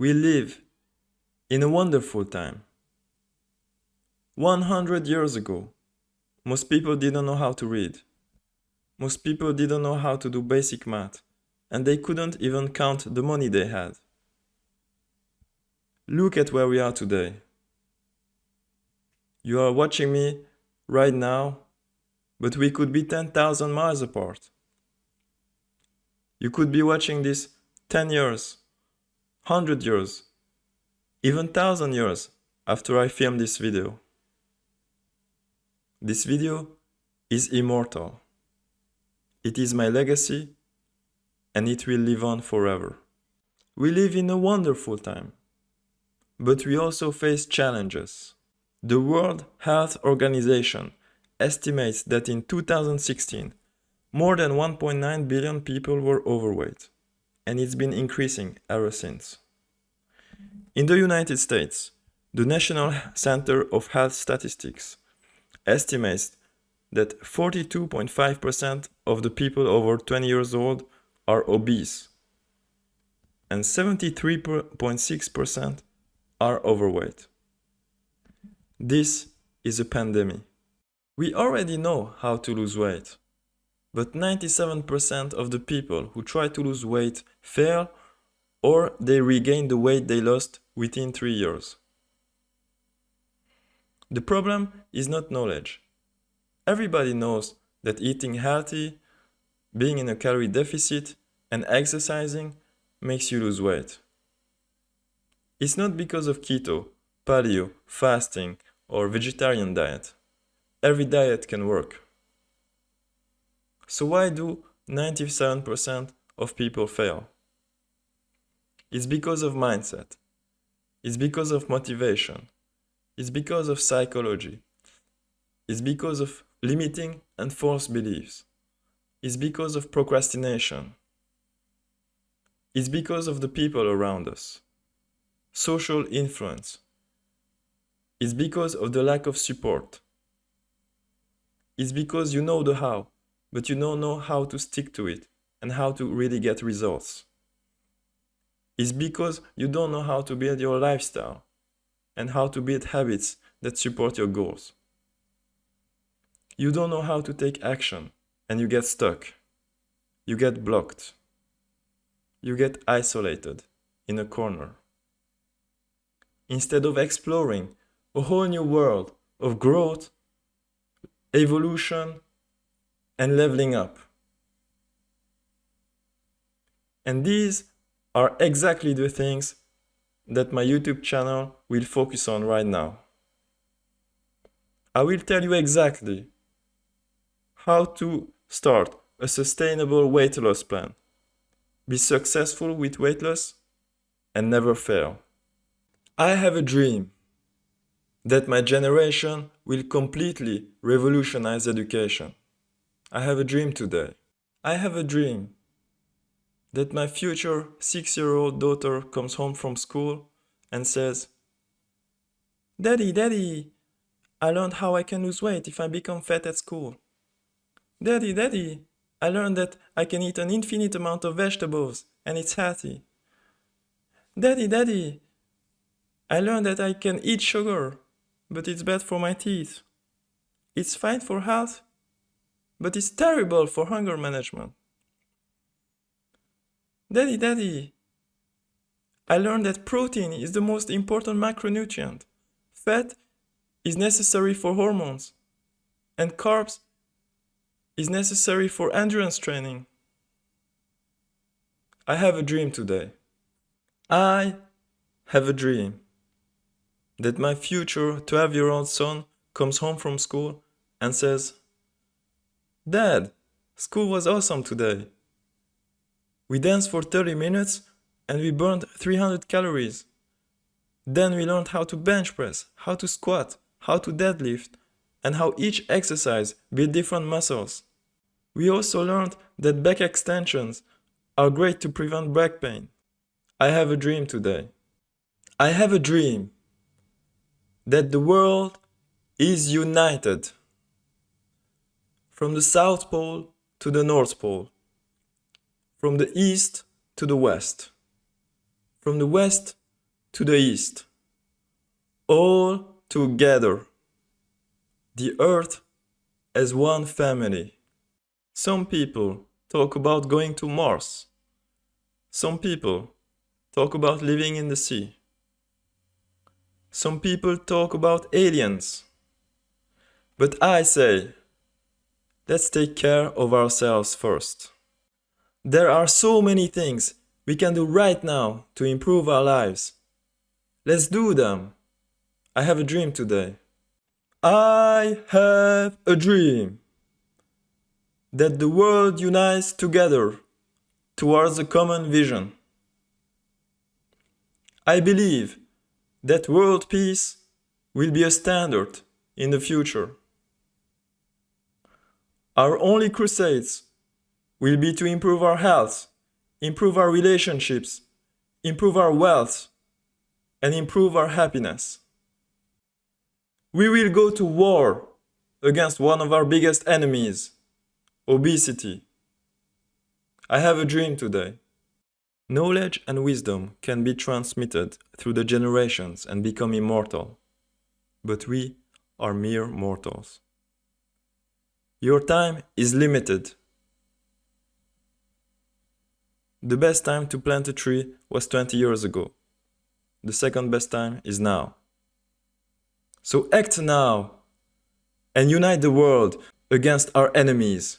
We live in a wonderful time. 100 years ago, most people didn't know how to read. Most people didn't know how to do basic math, and they couldn't even count the money they had. Look at where we are today. You are watching me right now, but we could be 10,000 miles apart. You could be watching this 10 years, 100 years, even 1000 years after I film this video. This video is immortal. It is my legacy and it will live on forever. We live in a wonderful time, but we also face challenges. The World Health Organization estimates that in 2016, more than 1.9 billion people were overweight, and it's been increasing ever since. In the United States, the National Center of Health Statistics estimates that 42.5% of the people over 20 years old are obese and 73.6% are overweight. This is a pandemic. We already know how to lose weight, but 97% of the people who try to lose weight fail or they regain the weight they lost within 3 years. The problem is not knowledge. Everybody knows that eating healthy, being in a calorie deficit and exercising makes you lose weight. It's not because of keto, paleo, fasting or vegetarian diet. Every diet can work. So why do 97% of people fail? It's because of mindset. It's because of motivation. It's because of psychology. It's because of limiting and false beliefs. It's because of procrastination. It's because of the people around us. Social influence. It's because of the lack of support. It's because you know the how, but you don't know how to stick to it and how to really get results. It's because you don't know how to build your lifestyle and how to build habits that support your goals. You don't know how to take action and you get stuck. You get blocked. You get isolated in a corner. Instead of exploring a whole new world of growth, evolution, and leveling up. And these are exactly the things that my YouTube channel will focus on right now. I will tell you exactly how to start a sustainable weight loss plan, be successful with weight loss, and never fail. I have a dream that my generation will completely revolutionize education. I have a dream today. I have a dream that my future six-year-old daughter comes home from school and says, Daddy, Daddy, I learned how I can lose weight if I become fat at school. Daddy, Daddy, I learned that I can eat an infinite amount of vegetables and it's healthy. Daddy, Daddy, I learned that I can eat sugar, but it's bad for my teeth. It's fine for health, but it's terrible for hunger management. Daddy, Daddy, I learned that protein is the most important macronutrient. Fat is necessary for hormones, and carbs is necessary for endurance training. I have a dream today. I have a dream that my future 12 year old son comes home from school and says, Dad, school was awesome today. We danced for 30 minutes and we burned 300 calories. Then we learned how to bench press, how to squat, how to deadlift, and how each exercise built different muscles. We also learned that back extensions are great to prevent back pain. I have a dream today. I have a dream that the world is united from the South Pole to the North Pole, from the East to the West, from the West to the east, all together. The earth as one family. Some people talk about going to Mars. Some people talk about living in the sea. Some people talk about aliens. But I say, let's take care of ourselves first. There are so many things we can do right now to improve our lives. Let's do them. I have a dream today. I have a dream that the world unites together towards a common vision. I believe that world peace will be a standard in the future. Our only crusades will be to improve our health, improve our relationships, improve our wealth, and improve our happiness. We will go to war against one of our biggest enemies, obesity. I have a dream today. Knowledge and wisdom can be transmitted through the generations and become immortal, but we are mere mortals. Your time is limited. The best time to plant a tree was 20 years ago. The second best time is now. So act now and unite the world against our enemies.